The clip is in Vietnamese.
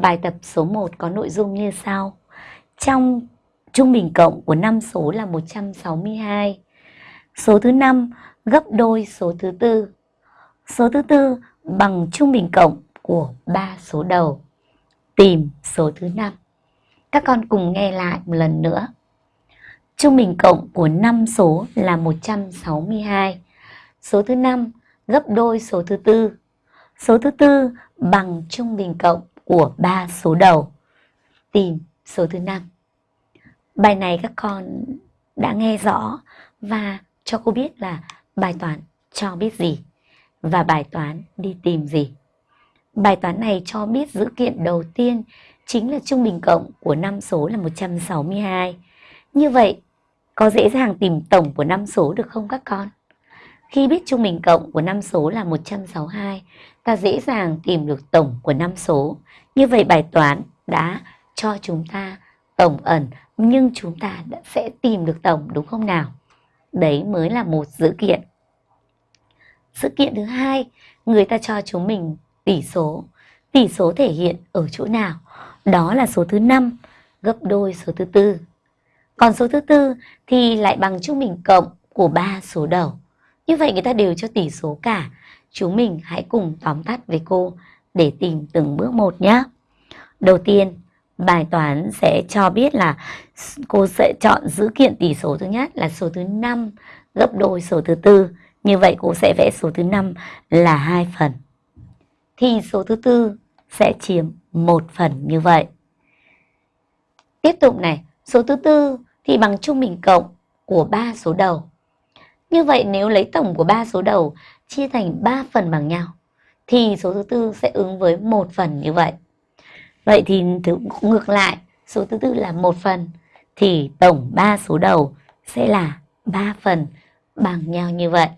Bài tập số 1 có nội dung như sau. Trong trung bình cộng của 5 số là 162. Số thứ 5 gấp đôi số thứ tư. Số thứ tư, bằng trung bình cộng của 3 số đầu. Tìm số thứ 5. Các con cùng nghe lại một lần nữa. Trung bình cộng của 5 số là 162. Số thứ 5 gấp đôi số thứ tư. Số thứ tư, bằng trung bình cộng của ba số đầu. Tìm số thứ năm Bài này các con đã nghe rõ và cho cô biết là bài toán cho biết gì và bài toán đi tìm gì. Bài toán này cho biết dữ kiện đầu tiên chính là trung bình cộng của năm số là 162. Như vậy, có dễ dàng tìm tổng của năm số được không các con? Khi biết trung bình cộng của năm số là 162, ta dễ dàng tìm được tổng của năm số. Như vậy bài toán đã cho chúng ta tổng ẩn nhưng chúng ta đã sẽ tìm được tổng đúng không nào? Đấy mới là một dữ kiện. Sự kiện thứ hai, người ta cho chúng mình tỷ số. Tỷ số thể hiện ở chỗ nào? Đó là số thứ 5 gấp đôi số thứ tư. Còn số thứ tư thì lại bằng trung bình cộng của ba số đầu. Như vậy người ta đều cho tỷ số cả. Chúng mình hãy cùng tóm tắt với cô để tìm từng bước một nhé. Đầu tiên, bài toán sẽ cho biết là cô sẽ chọn dữ kiện tỷ số thứ nhất là số thứ 5 gấp đôi số thứ tư. Như vậy cô sẽ vẽ số thứ 5 là hai phần. Thì số thứ tư sẽ chiếm một phần như vậy. Tiếp tục này, số thứ tư thì bằng trung bình cộng của ba số đầu. Như vậy nếu lấy tổng của ba số đầu chia thành 3 phần bằng nhau thì số thứ tư sẽ ứng với một phần như vậy. Vậy thì ngược lại, số thứ tư là một phần thì tổng 3 số đầu sẽ là 3 phần bằng nhau như vậy.